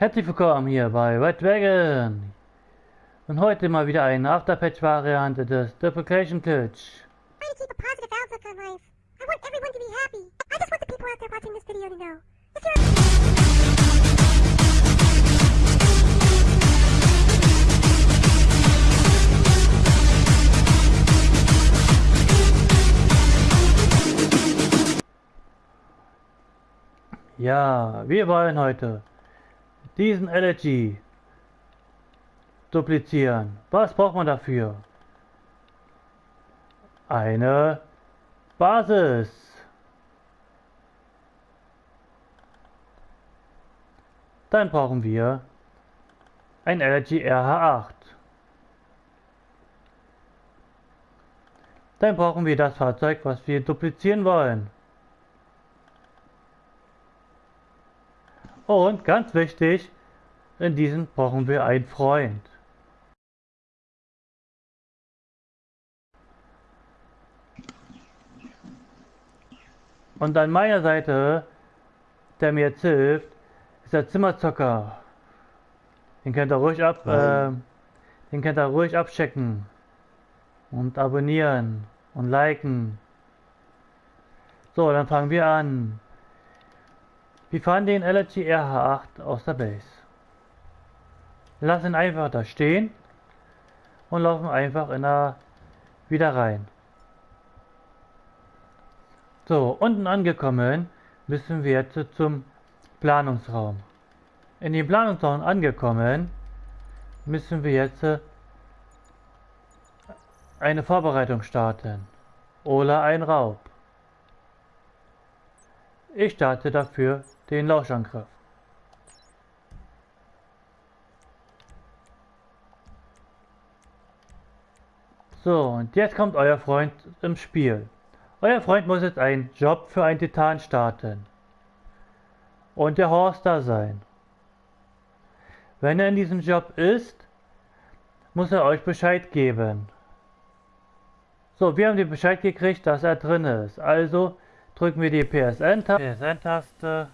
Herzlich willkommen hier bei Red Dragon. Und heute mal wieder eine Afterpatch-Variante des Duplication Glitch. Ja, wir wollen heute diesen LG duplizieren. Was braucht man dafür? Eine Basis. Dann brauchen wir ein LG RH8. Dann brauchen wir das Fahrzeug, was wir duplizieren wollen. Und ganz wichtig, in diesem brauchen wir einen Freund. Und an meiner Seite, der mir jetzt hilft, ist der Zimmerzocker. Den könnt ihr ruhig ab, äh, den könnt ihr ruhig abchecken und abonnieren und liken. So, dann fangen wir an. Wir fahren den LG RH8 aus der Base. Lassen einfach da stehen und laufen einfach in der wieder rein. So, unten angekommen müssen wir jetzt zum Planungsraum. In den Planungsraum angekommen müssen wir jetzt eine Vorbereitung starten oder ein Raub. Ich starte dafür den Lauschangriff. So, und jetzt kommt euer Freund im Spiel. Euer Freund muss jetzt einen Job für einen Titan starten. Und der Horst da sein. Wenn er in diesem Job ist, muss er euch Bescheid geben. So, wir haben den Bescheid gekriegt, dass er drin ist. Also drücken wir die PSN-Taste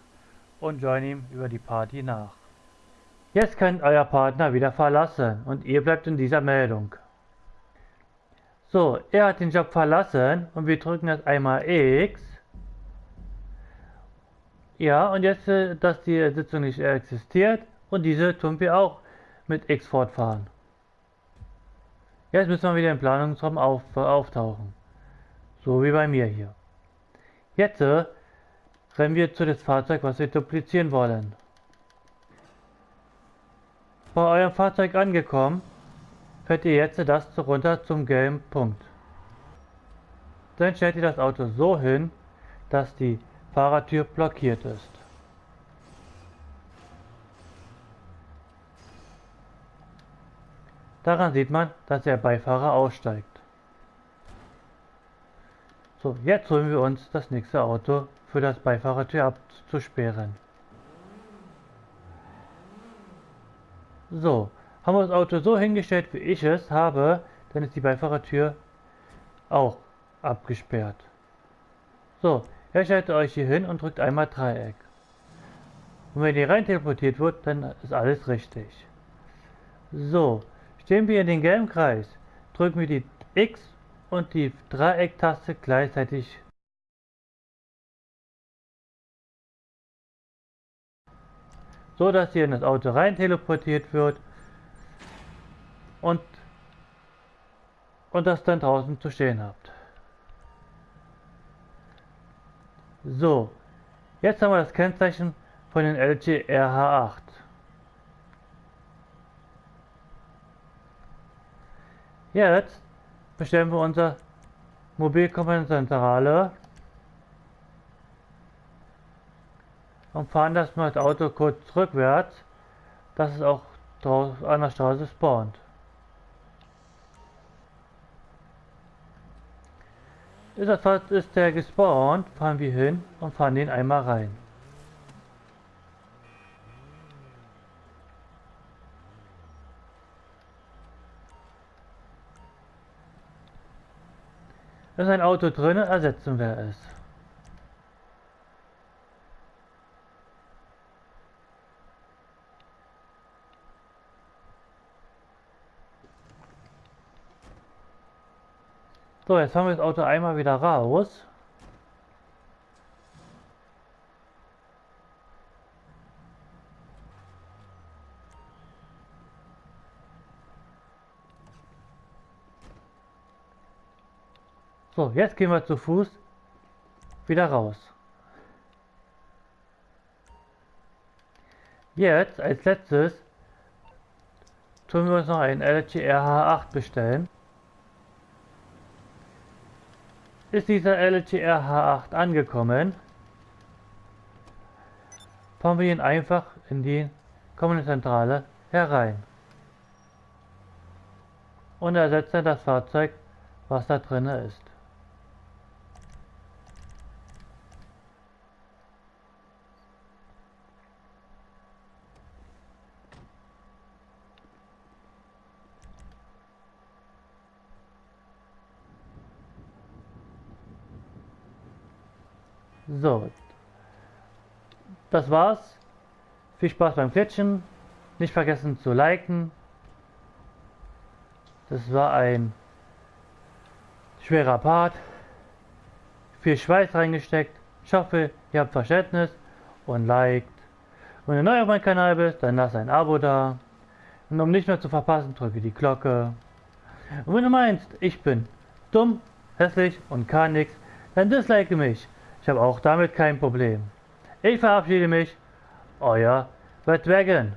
und join ihm über die Party nach. Jetzt könnt euer Partner wieder verlassen und ihr bleibt in dieser Meldung. So, er hat den Job verlassen und wir drücken jetzt einmal X. Ja, und jetzt, äh, dass die Sitzung nicht existiert und diese tun wir auch mit X fortfahren. Jetzt müssen wir wieder im Planungsraum auf, auftauchen. So wie bei mir hier. Jetzt äh, rennen wir zu dem Fahrzeug, was wir duplizieren wollen. Bei eurem Fahrzeug angekommen, fährt ihr jetzt das runter zum gelben Punkt. Dann stellt ihr das Auto so hin, dass die Fahrertür blockiert ist. Daran sieht man, dass der Beifahrer aussteigt. So, jetzt holen wir uns das nächste Auto für das Beifahrertür abzusperren. So, haben wir das Auto so hingestellt, wie ich es habe, dann ist die Beifahrertür auch abgesperrt. So, ihr stellt euch hier hin und drückt einmal Dreieck. Und wenn ihr rein teleportiert wird, dann ist alles richtig. So, stehen wir in den gelben Kreis, drücken wir die X und die Dreiecktaste gleichzeitig. So dass ihr in das Auto rein teleportiert wird und, und das dann draußen zu stehen habt. So, jetzt haben wir das Kennzeichen von den LG RH8. Jetzt bestellen wir unser Mobilkommandzentrale und fahren das mal das Auto kurz rückwärts, dass es auch an der Straße spawnt. Ist, das, ist der gespawnt, fahren wir hin und fahren den einmal rein. ist ein Auto drin, ersetzen wir es. So, jetzt haben wir das Auto einmal wieder raus. So, jetzt gehen wir zu Fuß wieder raus. Jetzt als letztes tun wir uns noch einen LG RH8 bestellen. Ist dieser LG RH8 angekommen, fahren wir ihn einfach in die kommende Zentrale herein und ersetzen das Fahrzeug, was da drin ist. So. Das war's. Viel Spaß beim Klitschen. Nicht vergessen zu liken. Das war ein schwerer Part. Viel Schweiß reingesteckt. Ich hoffe, ihr habt Verständnis und liked. Wenn du neu auf meinem Kanal bist, dann lass ein Abo da. Und um nicht mehr zu verpassen, drücke die Glocke. Und wenn du meinst, ich bin dumm, hässlich und kann nichts, dann dislike mich. Ich habe auch damit kein Problem. Ich verabschiede mich. Euer Red Dragon.